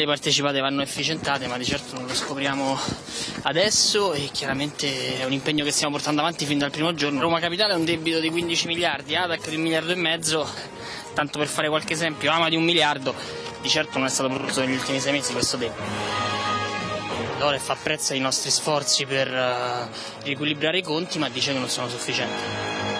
le partecipate vanno efficientate, ma di certo non lo scopriamo adesso e chiaramente è un impegno che stiamo portando avanti fin dal primo giorno. Roma Capitale ha un debito di 15 miliardi, Adac di un miliardo e mezzo, tanto per fare qualche esempio, Ama di un miliardo, di certo non è stato prodotto negli ultimi sei mesi questo debito. L'Oref prezzo ai nostri sforzi per uh, riequilibrare i conti, ma dice che non sono sufficienti.